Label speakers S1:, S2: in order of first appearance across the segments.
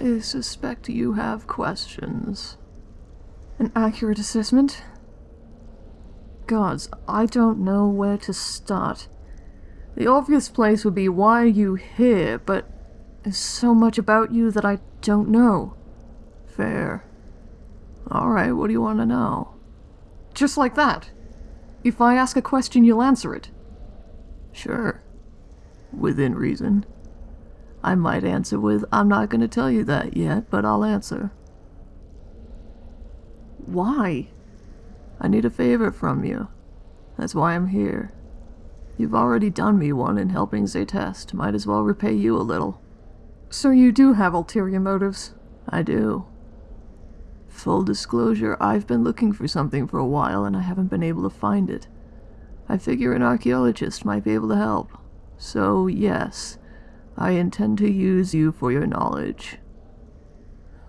S1: I suspect you have questions.
S2: An accurate assessment? Gods, I don't know where to start. The obvious place would be why are you here, but there's so much about you that I don't know.
S1: Fair. Alright, what do you want to know?
S2: Just like that. If I ask a question, you'll answer it.
S1: Sure. Within reason. I might answer with, I'm not going to tell you that yet, but I'll answer.
S2: Why?
S1: I need a favor from you. That's why I'm here. You've already done me one in helping Zaytest. Might as well repay you a little.
S2: So you do have ulterior motives?
S1: I do. Full disclosure, I've been looking for something for a while and I haven't been able to find it. I figure an archaeologist might be able to help. So, yes, I intend to use you for your knowledge.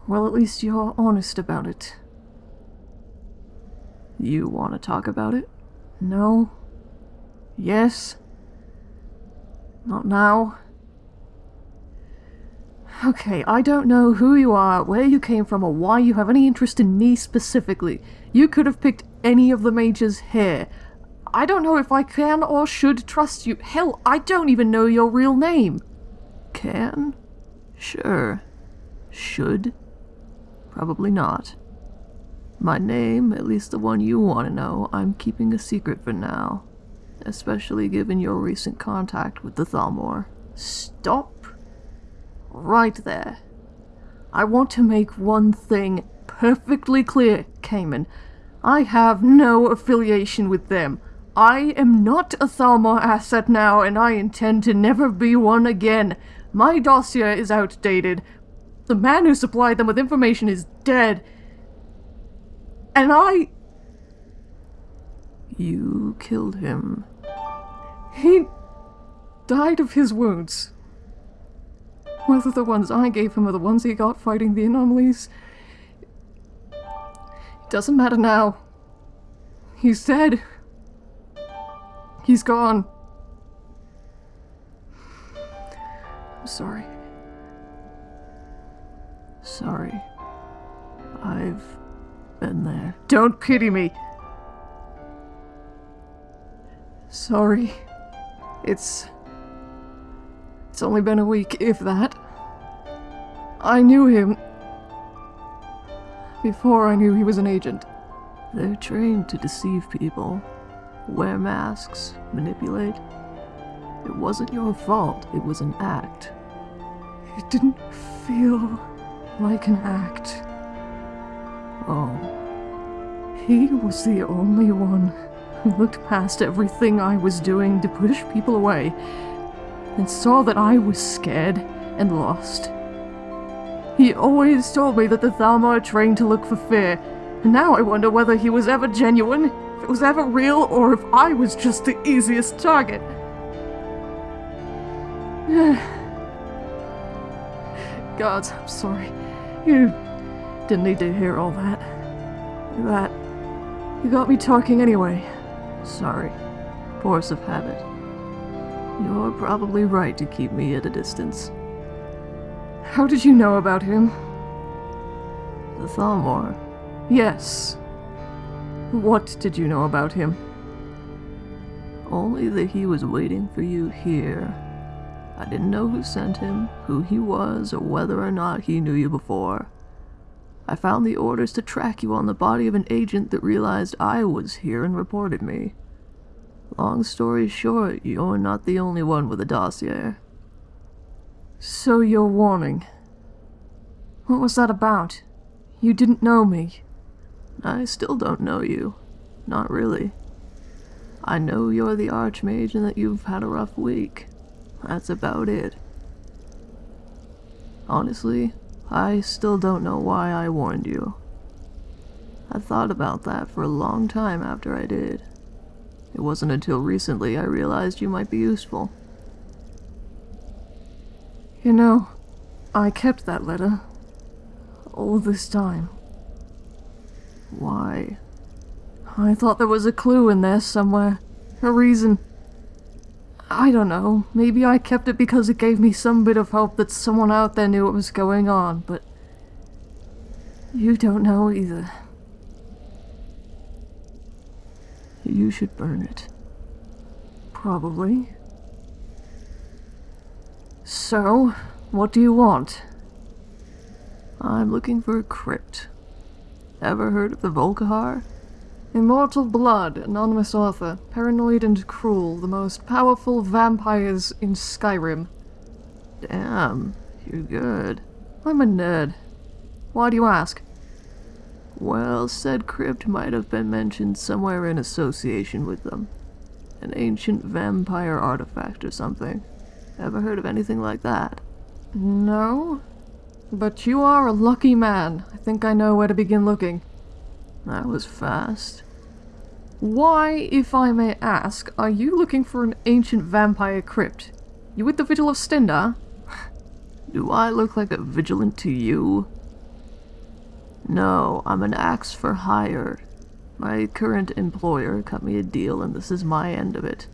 S2: Well, at least you're honest about it.
S1: You want to talk about it?
S2: No. Yes. Not now. Okay, I don't know who you are, where you came from, or why you have any interest in me specifically. You could have picked any of the mages here. I don't know if I can or should trust you. Hell, I don't even know your real name.
S1: Can? Sure. Should? Probably not. My name, at least the one you want to know, I'm keeping a secret for now. Especially given your recent contact with the Thalmor.
S2: Stop right there. I want to make one thing perfectly clear, Cayman. I have no affiliation with them. I am not a Thalmor asset now, and I intend to never be one again. My dossier is outdated. The man who supplied them with information is dead. And I...
S1: You killed him.
S2: He died of his wounds. Whether the ones I gave him or the ones he got fighting the anomalies. It doesn't matter now. He's dead. He's gone. I'm sorry.
S1: Sorry. I've been there.
S2: Don't pity me. Sorry. It's it's only been a week, if that. I knew him before I knew he was an agent.
S1: They're trained to deceive people, wear masks, manipulate. It wasn't your fault, it was an act.
S2: It didn't feel like an act.
S1: Oh.
S2: He was the only one who looked past everything I was doing to push people away and saw that I was scared and lost. He always told me that the Thalmor are trained to look for fear, and now I wonder whether he was ever genuine, if it was ever real, or if I was just the easiest target. Gods, I'm sorry. You didn't need to hear all that. That. You got me talking anyway.
S1: Sorry. Force of habit. You're probably right to keep me at a distance.
S2: How did you know about him?
S1: The Thalmor.
S2: Yes. What did you know about him?
S1: Only that he was waiting for you here. I didn't know who sent him, who he was, or whether or not he knew you before. I found the orders to track you on the body of an agent that realized I was here and reported me. Long story short, you're not the only one with a dossier.
S2: So your warning. What was that about? You didn't know me.
S1: I still don't know you. Not really. I know you're the Archmage and that you've had a rough week. That's about it. Honestly, I still don't know why I warned you. I thought about that for a long time after I did. It wasn't until recently I realized you might be useful.
S2: You know, I kept that letter. All this time.
S1: Why?
S2: I thought there was a clue in there somewhere. A reason. I don't know. Maybe I kept it because it gave me some bit of hope that someone out there knew what was going on, but. You don't know either.
S1: You should burn it.
S2: Probably. So, what do you want?
S1: I'm looking for a crypt. Ever heard of the Volkihar?
S2: Immortal Blood, anonymous author, paranoid and cruel, the most powerful vampires in Skyrim.
S1: Damn, you're good.
S2: I'm a nerd. Why do you ask?
S1: Well, said crypt might have been mentioned somewhere in association with them. An ancient vampire artifact or something. Ever heard of anything like that?
S2: No? But you are a lucky man. I think I know where to begin looking.
S1: That was fast.
S2: Why, if I may ask, are you looking for an ancient vampire crypt? You with the Vigil of Stendarr?
S1: Do I look like a vigilant to you? No, I'm an axe for hire. My current employer cut me a deal and this is my end of it.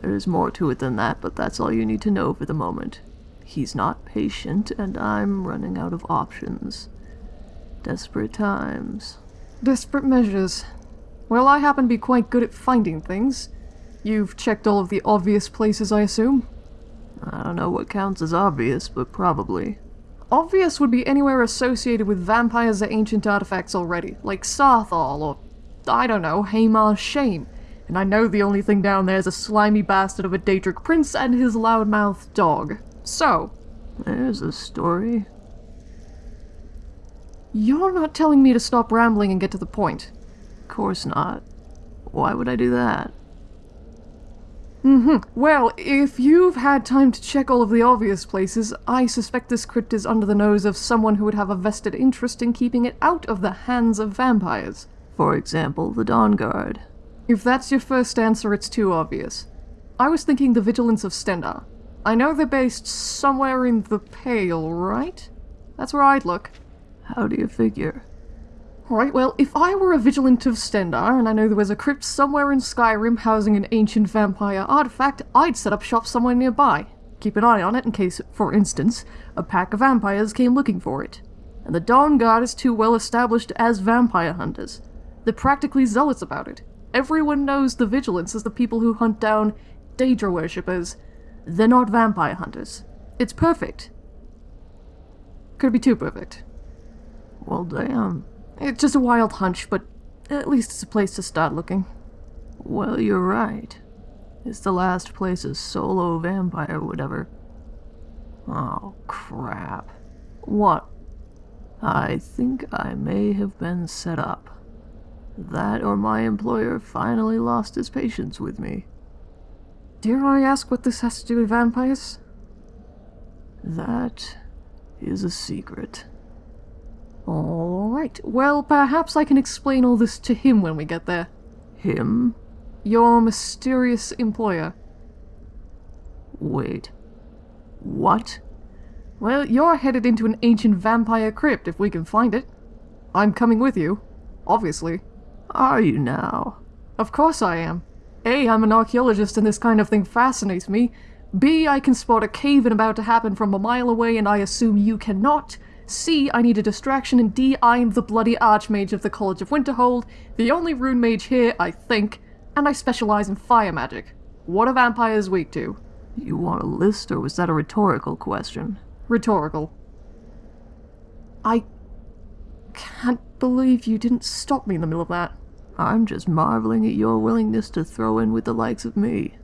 S1: There's more to it than that, but that's all you need to know for the moment. He's not patient, and I'm running out of options. Desperate times.
S2: Desperate measures. Well, I happen to be quite good at finding things. You've checked all of the obvious places, I assume?
S1: I don't know what counts as obvious, but probably.
S2: Obvious would be anywhere associated with vampires or ancient artifacts already, like Saarthal or, I don't know, Haemar's Shame. And I know the only thing down there is a slimy bastard of a Daedric prince and his loudmouthed dog. So,
S1: There's a story.
S2: You're not telling me to stop rambling and get to the point.
S1: Of course not. Why would I do that?
S2: Mm-hmm. Well, if you've had time to check all of the obvious places, I suspect this crypt is under the nose of someone who would have a vested interest in keeping it out of the hands of vampires.
S1: For example, the Dawnguard.
S2: If that's your first answer, it's too obvious. I was thinking the Vigilance of Stendarr. I know they're based somewhere in the Pale, right? That's where I'd look.
S1: How do you figure?
S2: Right, well, if I were a Vigilant of Stendarr and I know there was a crypt somewhere in Skyrim housing an ancient vampire artifact, I'd set up shop somewhere nearby. Keep an eye on it in case, for instance, a pack of vampires came looking for it. And the Dawnguard is too well established as vampire hunters. They're practically zealots about it. Everyone knows the Vigilants as the people who hunt down Daedra worshippers. They're not vampire hunters. It's perfect. Could be too perfect.
S1: Well, damn.
S2: It's just a wild hunch, but at least it's a place to start looking.
S1: Well, you're right. It's the last place a solo vampire would ever. Oh, crap.
S2: What?
S1: I think I may have been set up. That or my employer finally lost his patience with me.
S2: Dare I ask what this has to do with vampires?
S1: That is a secret.
S2: Alright, well, perhaps I can explain all this to him when we get there.
S1: Him?
S2: Your mysterious employer.
S1: Wait. What?
S2: Well, you're headed into an ancient vampire crypt if we can find it. I'm coming with you. Obviously.
S1: Are you now?
S2: Of course I am. A, I'm an archaeologist and this kind of thing fascinates me. B, I can spot a cave-in about to happen from a mile away and I assume you cannot. C, I need a distraction, and D, I'm the bloody archmage of the College of Winterhold, the only rune mage here, I think, and I specialize in fire magic. What are vampires weak to?
S1: You want a list, or was that a rhetorical question?
S2: Rhetorical. I can't believe you didn't stop me in the middle of that.
S1: I'm just marveling at your willingness to throw in with the likes of me.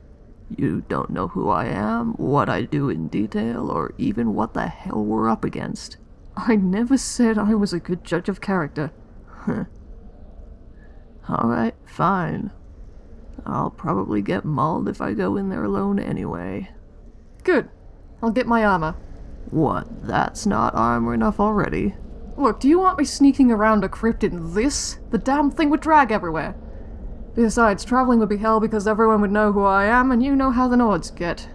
S1: You don't know who I am, what I do in detail, or even what the hell we're up against.
S2: I never said I was a good judge of character.
S1: Alright, fine. I'll probably get mauled if I go in there alone anyway.
S2: Good. I'll get my armor.
S1: What, that's not armor enough already?
S2: Look, do you want me sneaking around a crypt in this? The damn thing would drag everywhere. Besides, traveling would be hell because everyone would know who I am, and you know how the Nords get.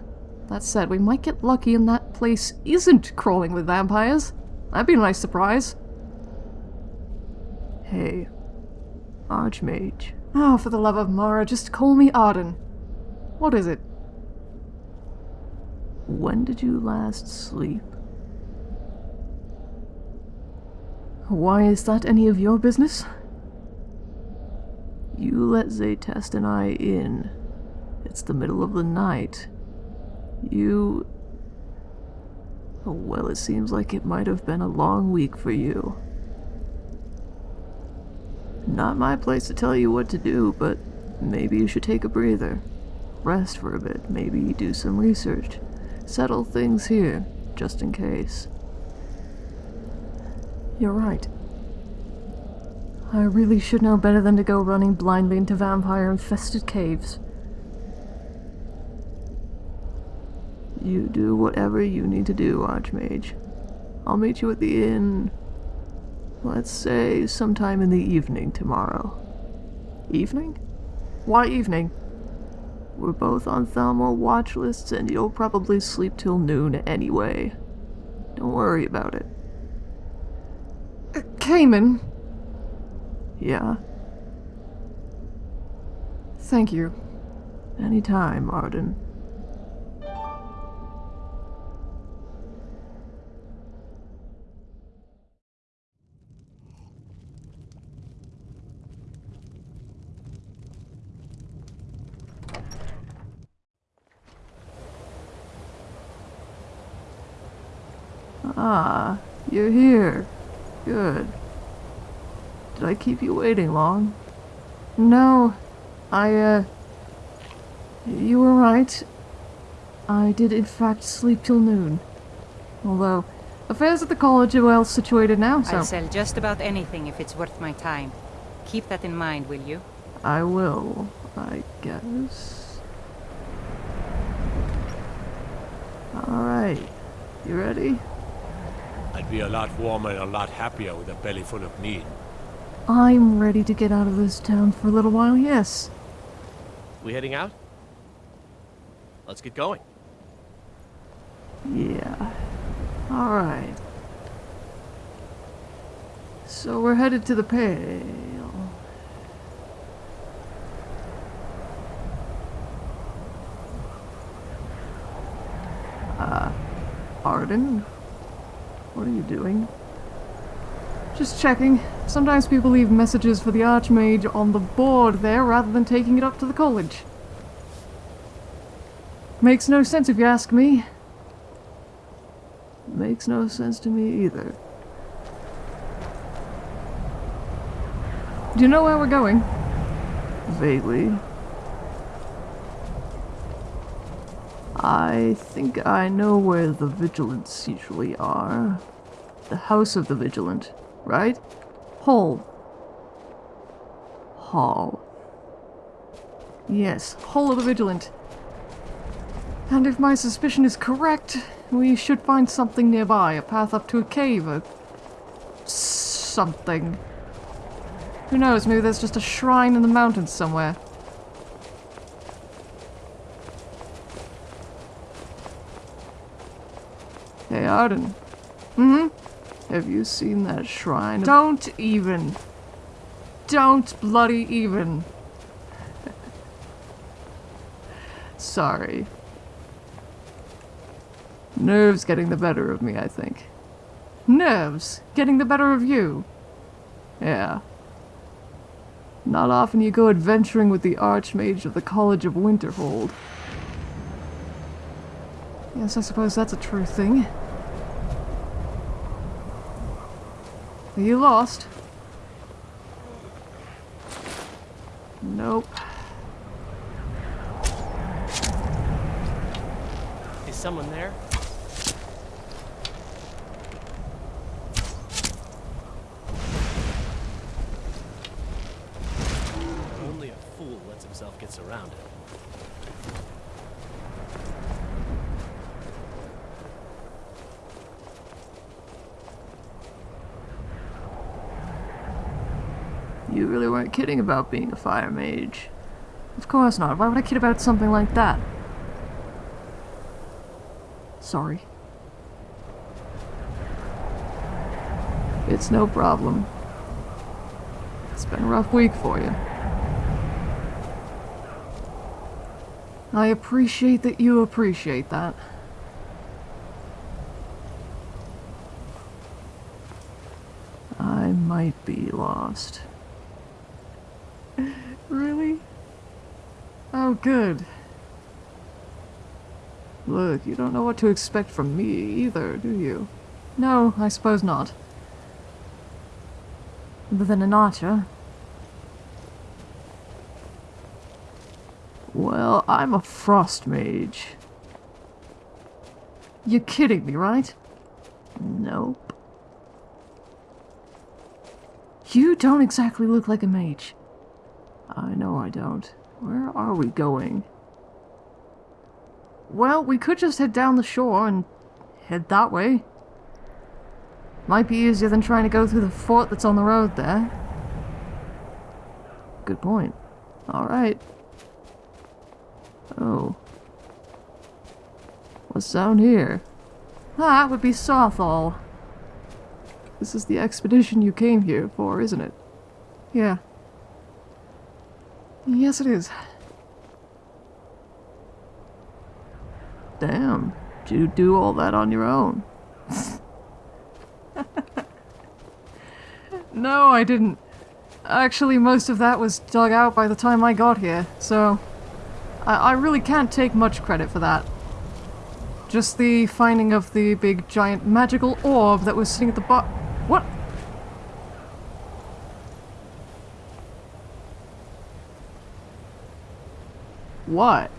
S2: That said, we might get lucky and that place isn't crawling with vampires. That'd be a nice surprise.
S1: Hey, Archmage.
S2: Oh, for the love of Mara, just call me Arden. What is it? When did you last sleep?
S3: Why is that any of your business?
S2: You let Zaytest and I in. It's the middle of the night. You. Oh, well, it seems like it might have been a long week for you. Not my place to tell you what to do, but maybe you should take a breather. Rest for a bit, maybe do some research. Settle things here, just in case.
S3: You're right. I really should know better than to go running blindly into vampire-infested caves.
S2: You do whatever you need to do, Archmage. I'll meet you at the inn, let's say sometime in the evening tomorrow.
S3: Evening? Why evening?
S2: We're both on Thalmor watch lists and you'll probably sleep till noon anyway. Don't worry about it.
S3: Uh, Cayman,
S2: Yeah?
S3: thank you.
S2: Anytime, Arden. You're here. Good. Did I keep you waiting long?
S3: No, I, uh. You were right. I did, in fact, sleep till noon. Although, affairs at the college are well situated now, so.
S4: I'll sell just about anything if it's worth my time. Keep that in mind, will you?
S2: I will, I guess. Alright. You ready?
S5: I'd be a lot warmer and a lot happier with a belly full of need.
S3: I'm ready to get out of this town for a little while, yes.
S1: We heading out? Let's get going.
S2: Yeah. Alright. So we're headed to the Pale. Uh, Arden? What are you doing?
S3: Just checking. Sometimes people leave messages for the Archmage on the board there rather than taking it up to the college. Makes no sense if you ask me.
S2: Makes no sense to me either.
S3: Do you know where we're going?
S2: Vaguely. I think I know where the Vigilants usually are. The House of the Vigilant, right?
S3: Hall.
S2: Hall.
S3: Yes, Hall of the Vigilant. And if my suspicion is correct, we should find something nearby, a path up to a cave, or something. Who knows, maybe there's just a shrine in the mountains somewhere.
S2: Hey, Arden.
S3: hmm
S2: Have you seen that shrine?
S3: Don't even. Don't bloody even.
S2: Sorry. Nerves getting the better of me, I think.
S3: Nerves getting the better of you.
S2: Yeah. Not often you go adventuring with the Archmage of the College of Winterhold.
S3: Yes, I suppose that's a true thing. Are you lost?
S2: Nope.
S1: Is someone there?
S2: kidding about being a fire mage.
S3: Of course not. Why would I kid about something like that? Sorry.
S2: It's no problem. It's been a rough week for you.
S3: I appreciate that you appreciate that.
S1: I might be lost.
S2: Really? Oh, good.
S1: Look, you don't know what to expect from me either, do you?
S2: No, I suppose not. But then an archer.
S1: Well, I'm a frost mage.
S2: You're kidding me, right?
S1: Nope.
S2: You don't exactly look like a mage.
S1: I know I don't. Where are we going?
S2: Well, we could just head down the shore and head that way. Might be easier than trying to go through the fort that's on the road there.
S1: Good point. Alright. Oh. What's down here?
S2: That would be Saarthal.
S1: This is the expedition you came here for, isn't it?
S2: Yeah. Yes, it is.
S1: Damn. Did you do all that on your own?
S2: No, I didn't. Actually, most of that was dug out by the time I got here, so... I, I really can't take much credit for that. Just the finding of the big giant magical orb that was sitting at the bot- What?
S1: What?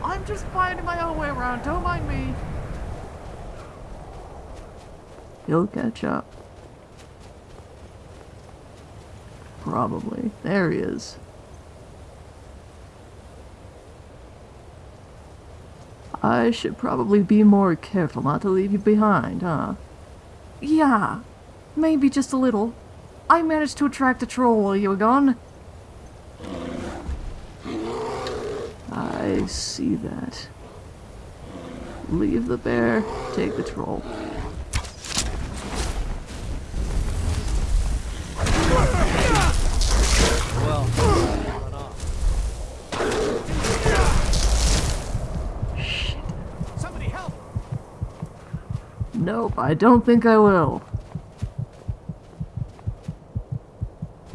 S2: I'm just finding my own way around, don't mind me.
S1: He'll catch up. Probably. There he is. I should probably be more careful not to leave you behind, huh?
S2: Yeah, maybe just a little. I managed to attract a troll while you were gone.
S1: I see that. Leave the bear, take the troll.
S6: Well. Somebody help!
S1: Nope, I don't think I will.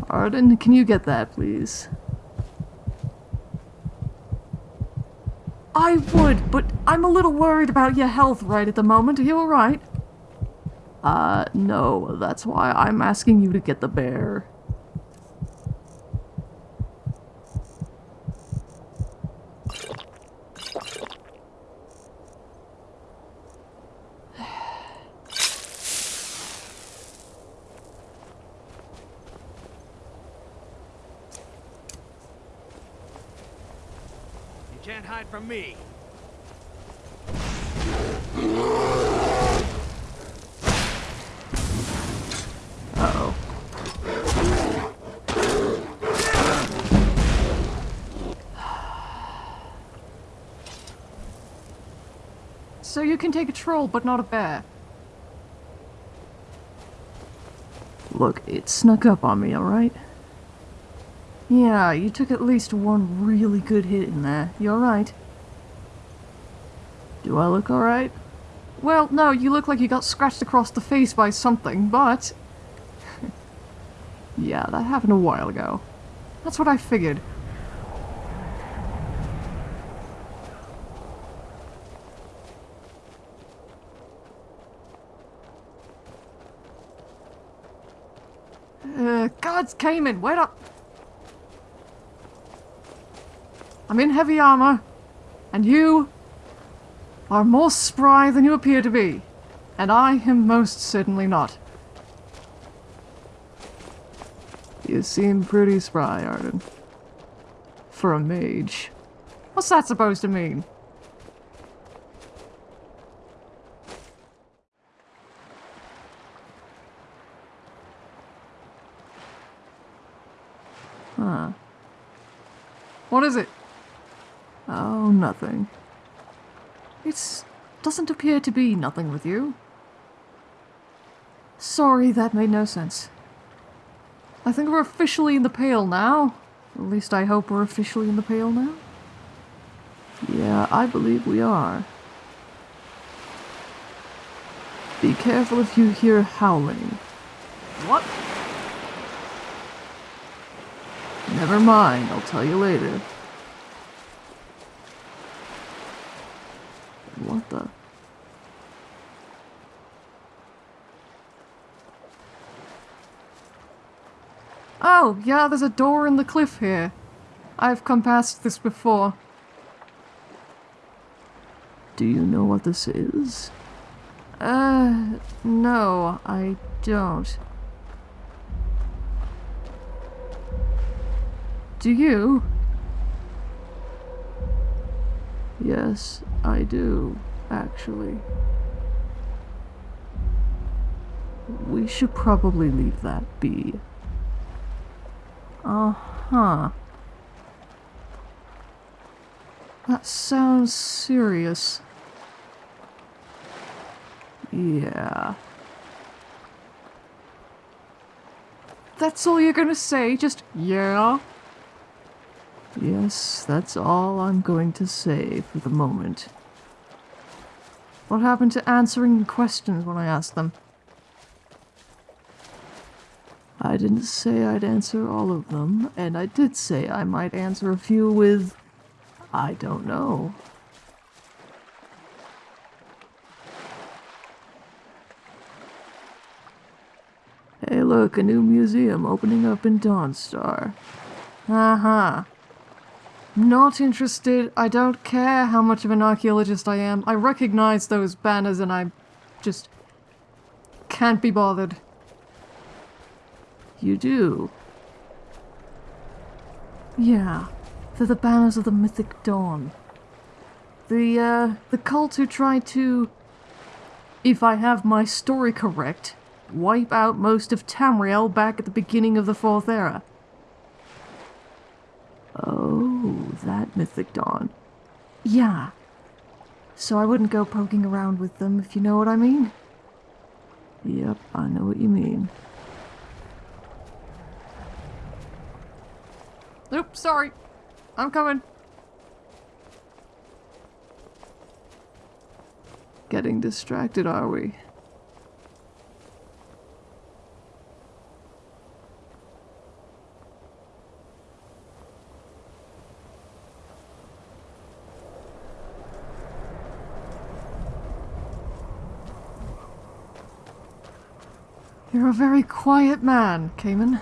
S1: Arden, can you get that, please?
S2: I would, but I'm a little worried about your health right at the moment. Are you alright?
S1: Uh, no, that's why I'm asking you to get the bear.
S6: You can't hide from me.
S2: So you can take a troll, but not a bear.
S1: Look, it snuck up on me, alright?
S2: Yeah, you took at least one really good hit in there. You're right.
S1: Do I look alright?
S2: Well, no, you look like you got scratched across the face by something, but
S1: Yeah, that happened a while ago.
S2: that's what I figured. Uh, God's Cayman, wait up! I'm in heavy armor, and you are more spry than you appear to be, and I am most certainly not.
S1: You seem pretty spry, Arden. For a mage.
S2: What's that supposed to mean?
S1: Huh.
S2: What is it?
S1: Oh, nothing.
S2: It doesn't appear to be nothing with you. Sorry, that made no sense. I think we're officially in the Pale now. At least I hope we're officially in the Pale now.
S1: Yeah, I believe we are. Be careful if you hear howling.
S2: What?
S1: Never mind, I'll tell you later.
S2: Oh, yeah, there's a door in the cliff here. I've come past this before.
S1: Do you know what this is?
S2: Uh, no, I don't. Do you?
S1: Yes, I do, actually. We should probably leave that be.
S2: Uh huh. That sounds serious.
S1: Yeah.
S2: That's all you're gonna say? Just, yeah?
S1: Yes, that's all I'm going to say for the moment.
S2: What happened to answering questions when I asked them?
S1: I didn't say I'd answer all of them, and I did say I might answer a few with. I don't know. Hey, look, a new museum opening up in Dawnstar.
S2: Uh huh. Not interested. I don't care how much of an archaeologist I am. I recognize those banners and I just can't be bothered.
S1: You do?
S2: Yeah, they're the banners of the Mythic Dawn. The, uh, the cult who tried to, if I have my story correct, wipe out most of Tamriel back at the beginning of the Fourth Era.
S1: Mythic Dawn.
S2: Yeah. So I wouldn't go poking around with them, if you know what I mean.
S1: Yep, I know what you mean.
S2: Oops, sorry. I'm coming.
S1: Getting distracted, are we?
S2: You're a very quiet man, Cayman.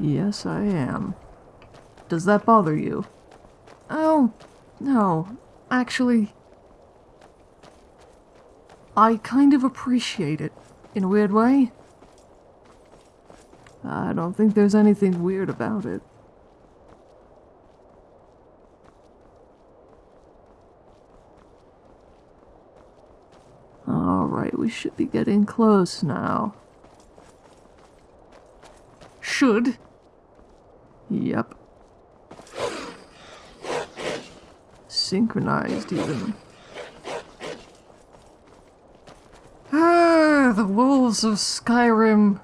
S1: Yes, I am. Does that bother you?
S2: Oh, no. Actually, I kind of appreciate it, in a weird way.
S1: I don't think there's anything weird about it. Alright, we should be getting close now.
S2: Should.
S1: Yep. Synchronized, even.
S2: Ah, the wolves of Skyrim.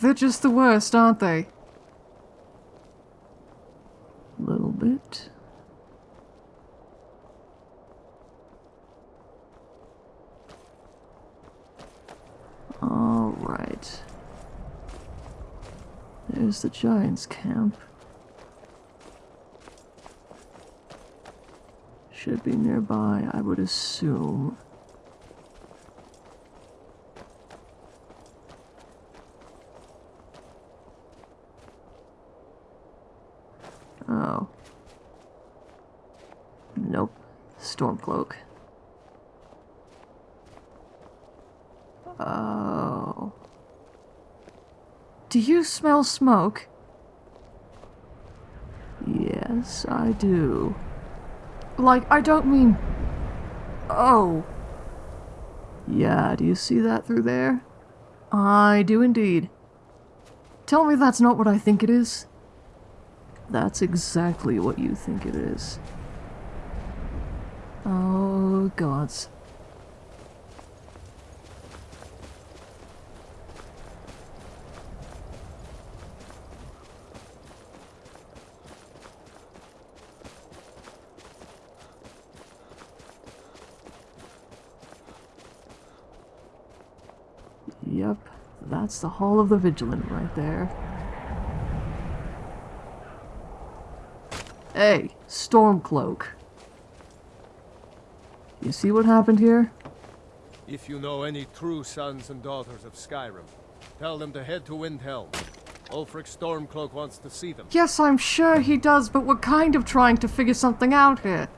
S2: They're just the worst, aren't they?
S1: Little bit. Alright. There's the Giants' camp. Should be nearby, I would assume. Oh. Nope. Stormcloak. Oh.
S2: Do you smell smoke?
S1: Yes, I do.
S2: Like, I don't mean. Oh,
S1: Yeah, do you see that through there?
S2: I do indeed. Tell me that's not what I think it is.
S1: That's exactly what you think it is.
S2: Oh, gods. Yep, that's the Hall of the Vigilant right there. Hey, Stormcloak. You see what happened here?
S7: If you know any true sons and daughters of Skyrim, tell them to head to Windhelm. Ulfric Stormcloak wants to see them.
S2: Yes, I'm sure he does, but we're kind of trying to figure something out here.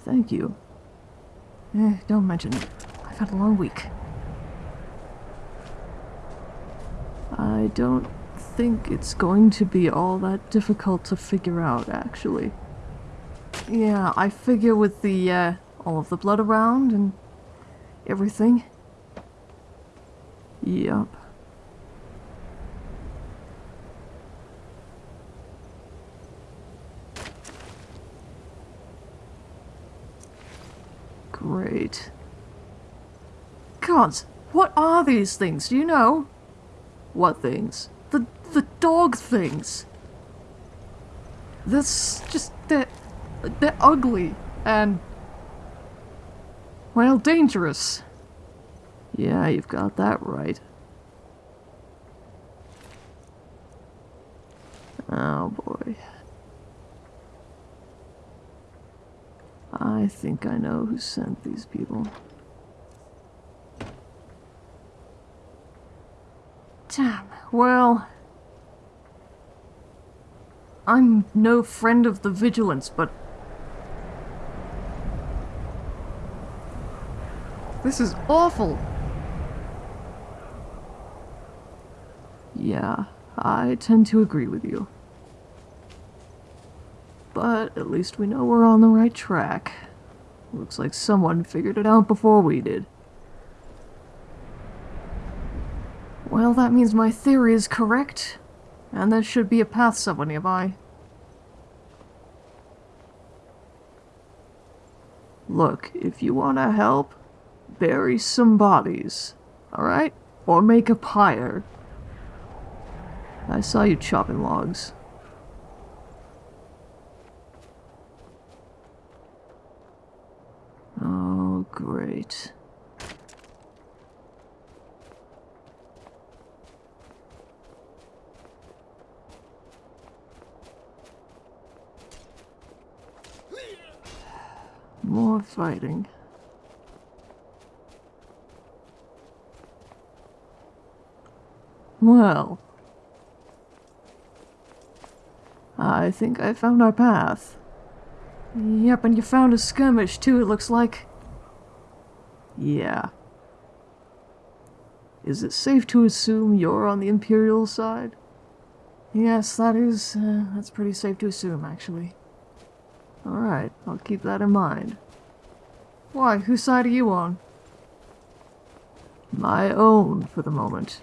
S2: Thank you. Eh, don't mention it. I've had a long week. I don't think it's going to be all that difficult to figure out, actually. Yeah, I figure with the, uh, all of the blood around and everything. Yup. Great. Gods, what are these things? Do you know? What things? The the dog things. That's just they're they're ugly and well dangerous. Yeah, you've got that right. Oh boy. I think I know who sent these people. Damn, well... I'm no friend of the Vigilance, but... This is awful! Yeah, I tend to agree with you. But at least we know we're on the right track. Looks like someone figured it out before we did. Well, that means my theory is correct, and there should be a path somewhere nearby. Look, if you want to help, bury some bodies, alright? Or make a pyre. I saw you chopping logs. Oh, great. More fighting. Well. I think I found our path. Yep, and you found a skirmish too, it looks like. Yeah. Is it safe to assume you're on the Imperial side? Yes, that is, uh, that's pretty safe to assume, actually. Alright, I'll keep that in mind. Why, whose side are you on? My own, for the moment.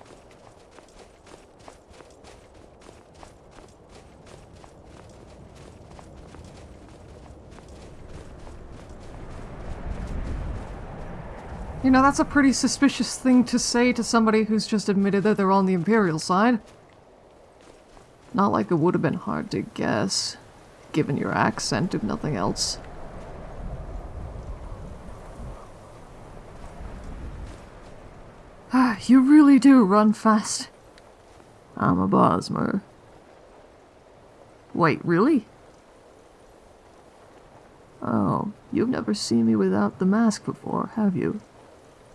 S2: You know, that's a pretty suspicious thing to say to somebody who's just admitted that they're on the Imperial side. Not like it would have been hard to guess, given your accent if nothing else. Ah, you really do run fast. I'm a Bosmer. Wait, really? Oh, you've never seen me without the mask before, have you?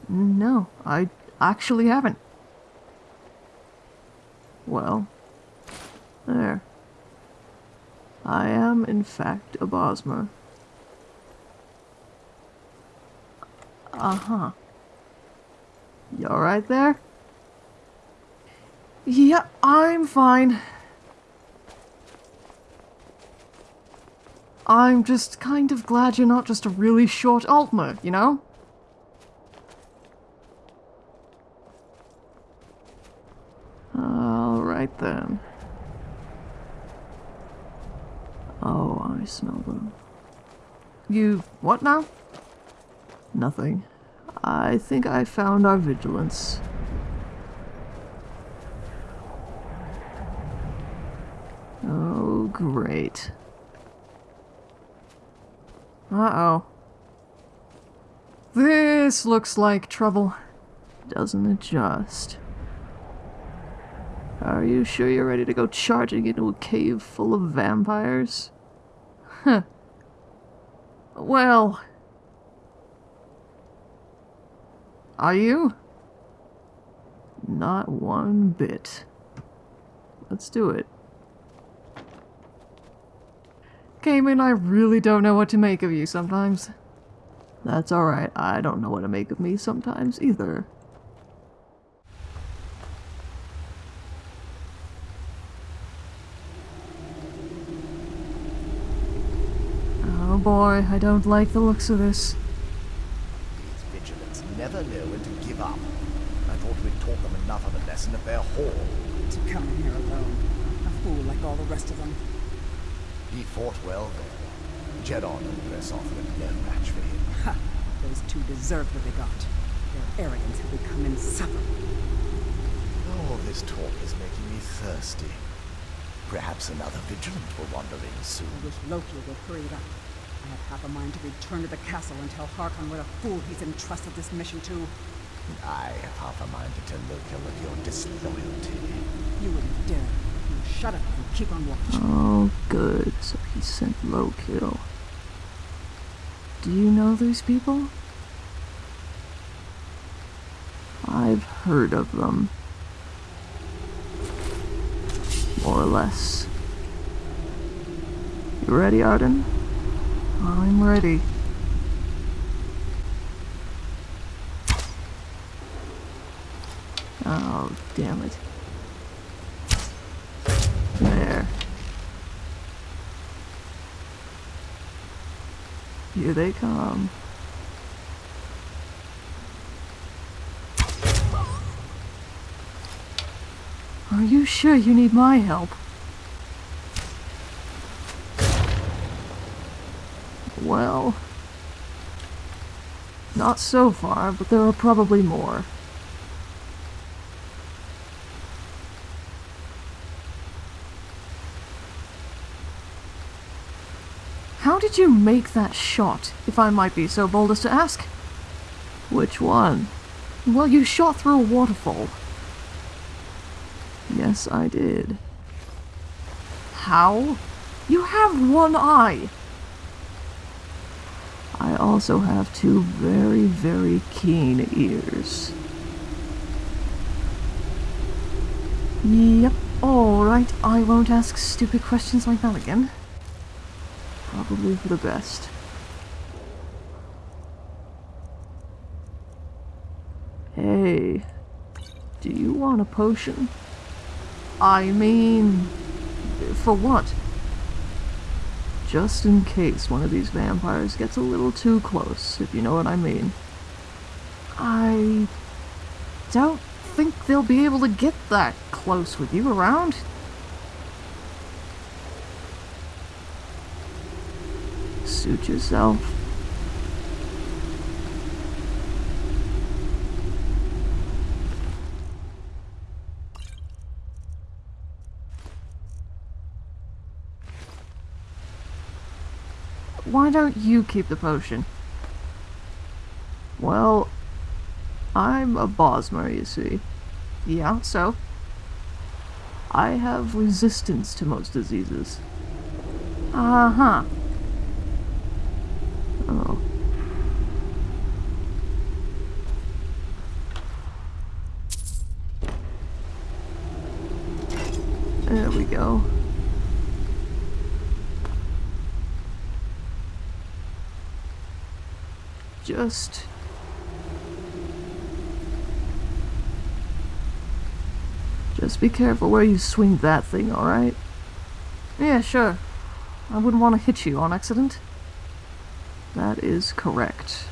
S2: No, I actually haven't. Well, there. I am, in fact, a Bosmer. Uh-huh. You alright there? Yeah, I'm fine. I'm just kind of glad you're not just a really short Altmer, you know? Alright then. Oh, I smell them. You... what now? Nothing. I think I found our vigilance. Oh, great. Uh-oh. This looks like trouble. Doesn't it just? Are you sure you're ready to go charging into a cave full of vampires?
S8: Huh. Well... Are you?
S2: Not one bit. Let's do it.
S8: Cayman, I really don't know what to make of you sometimes.
S2: That's alright, I don't know what to make of me sometimes either.
S8: Oh boy, I don't like the looks of this.
S9: These vigilants never know when to give up. I thought we'd taught them enough of a lesson at their hall.
S10: To come here alone. A fool like all the rest of them.
S9: He fought well there. Jedon and Bressoff were no match for him.
S10: Ha! Those two deserved what they got. Their arrogance had become insufferable.
S9: All this talk is making me thirsty. Perhaps another vigilant will wander in soon.
S10: I wish Lokil would hurry it up. I have half a mind to return to the castle and tell Harkon what a fool he's entrusted this mission to.
S9: I have half a mind to tell Lokil of your disloyalty.
S10: You wouldn't dare. You shut up and keep on watch.
S2: Oh, good. So he sent low. Do you know these people? I've heard of them. More or less. You ready, Arden?
S8: I'm ready.
S2: Oh, damn it. There. Here they come.
S8: Are you sure you need my help?
S2: Well, not so far, but there are probably more.
S8: How did you make that shot, if I might be so bold as to ask?
S2: Which one?
S8: Well, you shot through a waterfall.
S2: Yes, I did.
S8: How? You have one eye.
S2: I also have two very, very keen ears.
S8: Yep, alright. I won't ask stupid questions like that again.
S2: Probably for the best. Hey, do you want a potion?
S8: I mean... For what?
S2: Just in case one of these vampires gets a little too close, if you know what I mean.
S8: I... don't think they'll be able to get that close with you around.
S2: Suit yourself.
S8: Why don't you keep the potion?
S2: Well, I'm a Bosmer, you see.
S8: Yeah, so?
S2: I have resistance to most diseases.
S8: Uh-huh.
S2: Oh. There we go. Just... Just be careful where you swing that thing, alright?
S8: Yeah, sure. I wouldn't want to hit you on accident.
S2: That is correct.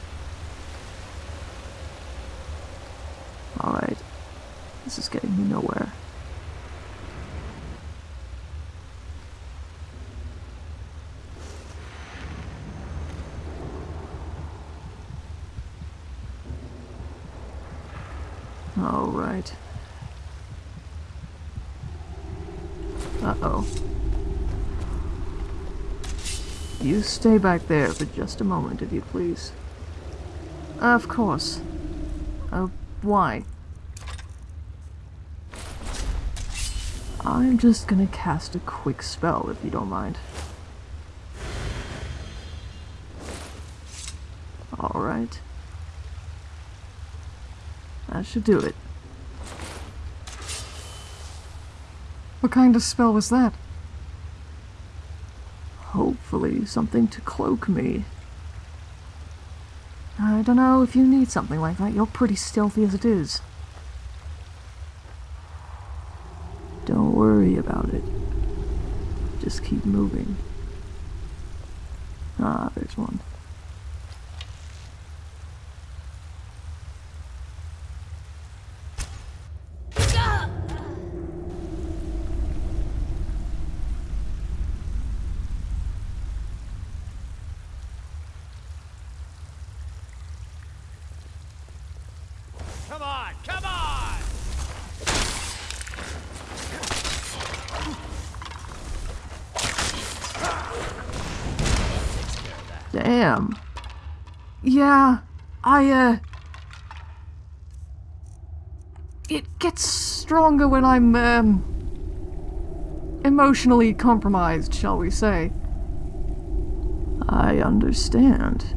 S2: Alright. This is getting me nowhere. Alright. Uh-oh. You stay back there for just a moment, if you please.
S8: Of course.
S2: Oh, Why? I'm just gonna cast a quick spell if you don't mind. Alright. That should do it. What kind of spell was that? Hopefully something to cloak me. I don't know if you need something like that. You're pretty stealthy as it is. Don't worry about it. Just keep moving. Ah, there's one.
S6: Come on, come on!
S2: Damn. Yeah, I, uh... It gets stronger when I'm, um... emotionally compromised, shall we say. I understand.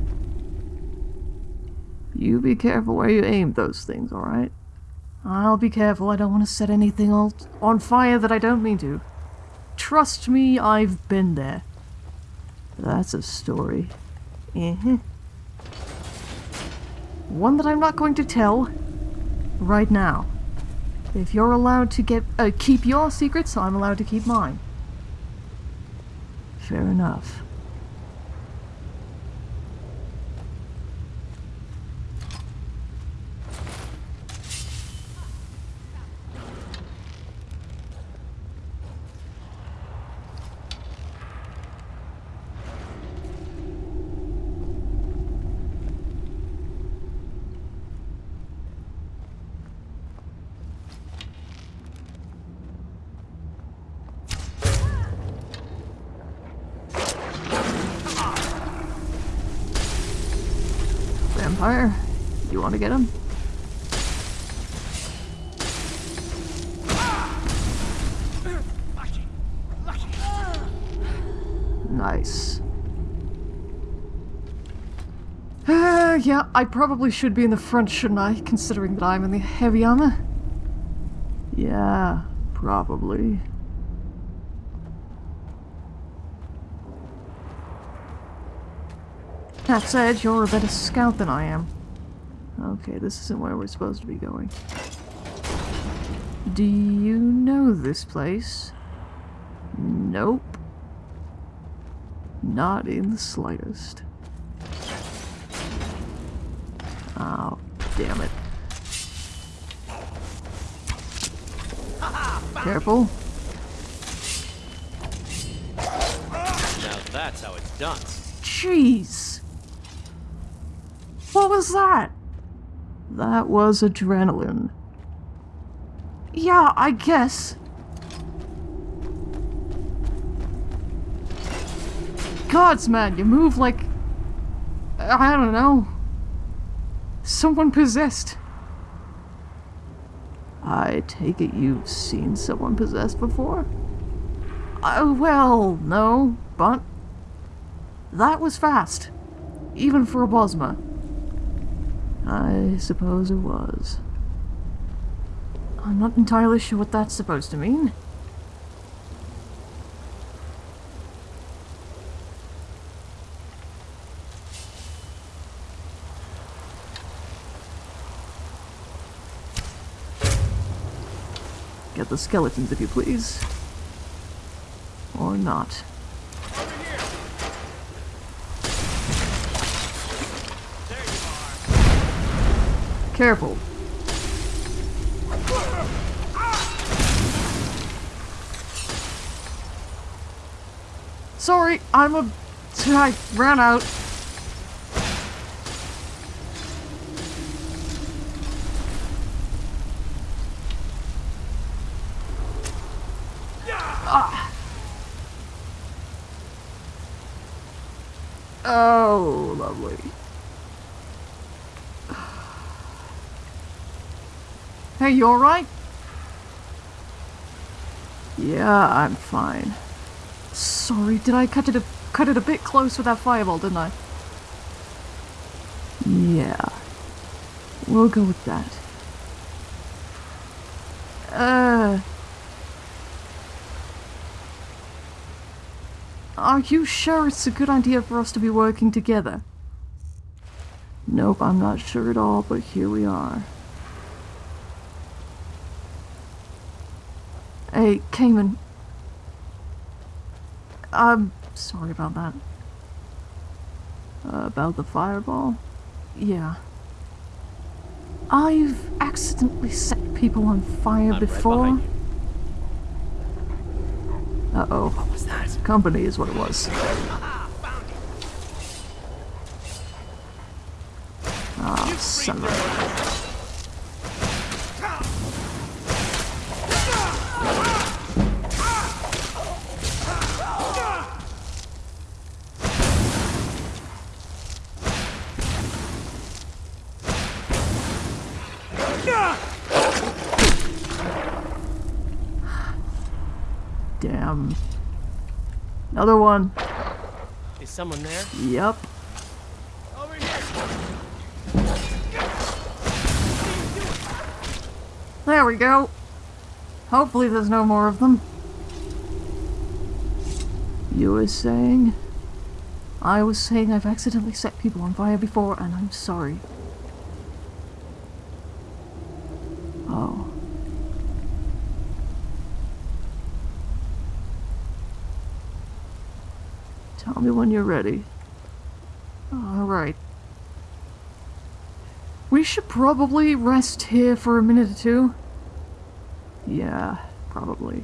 S2: You be careful where you aim those things, alright? I'll be careful, I don't want to set anything on fire that I don't mean to. Trust me, I've been there. That's a story. Uh-huh. One that I'm not going to tell right now. If you're allowed to get uh, keep your secrets, I'm allowed to keep mine. Fair enough. Vampire, you want to get him? Nice. Uh, yeah, I probably should be in the front, shouldn't I? Considering that I'm in the heavy armor. Yeah, probably. That said, you're a better scout than I am. Okay, this isn't where we're supposed to be going. Do you know this place? Nope. Not in the slightest. Oh, damn it. Careful.
S6: Now that's how it's done.
S2: Jeez. What was that? That was adrenaline. Yeah, I guess. Gods, man, you move like... I don't know. Someone possessed. I take it you've seen someone possessed before? Uh, well, no, but... That was fast. Even for a Bosmer. I suppose it was. I'm not entirely sure what that's supposed to mean. The skeletons if you please. Or not. Careful. Sorry, I'm a... I ran out. Ah. Oh, lovely. You alright?
S1: Yeah, I'm fine.
S2: Sorry, did I cut it a, cut it a bit close with that fireball, didn't I?
S1: Yeah. We'll go with that.
S2: Uh... Are you sure it's a good idea for us to be working together?
S1: Nope, I'm not sure at all, but here we are.
S2: Hey, Cayman. I'm sorry about that.
S1: Uh, about the fireball?
S2: Yeah. I've accidentally set people on fire
S6: I'm
S2: before.
S6: you.
S1: Uh-oh.
S6: What was that?
S1: Company is what it was. Ah, son of a... Damn. Another one.
S6: Is someone there?
S1: Yep.
S6: Over here!
S2: There we go. Hopefully there's no more of them.
S1: You were saying?
S2: I was saying I've accidentally set people on fire before, and I'm sorry.
S1: Me when you're ready.
S2: Alright. We should probably rest here for a minute or two.
S1: Yeah, probably.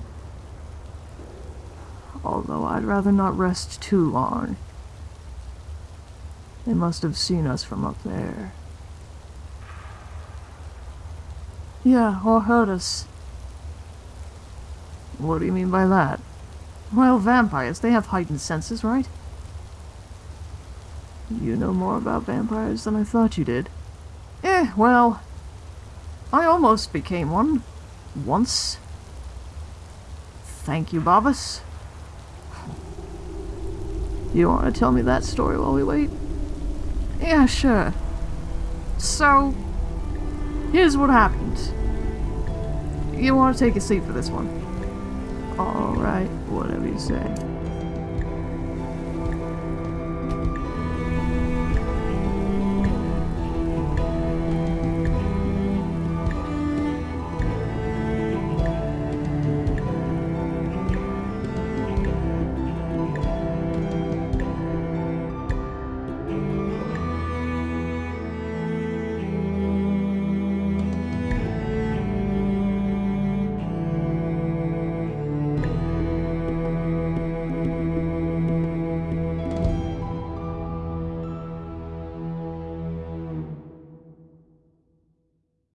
S1: Although I'd rather not rest too long. They must have seen us from up there.
S2: Yeah, or heard us.
S1: What do you mean by that?
S2: Well, vampires, they have heightened senses, right?
S1: You know more about vampires than I thought you did.
S2: Eh, well... I almost became one. Once. Thank you, Bobbus.
S1: You want to tell me that story while we wait?
S2: Yeah, sure. So, here's what happened. You want to take a seat for this one?
S1: Alright, whatever you say.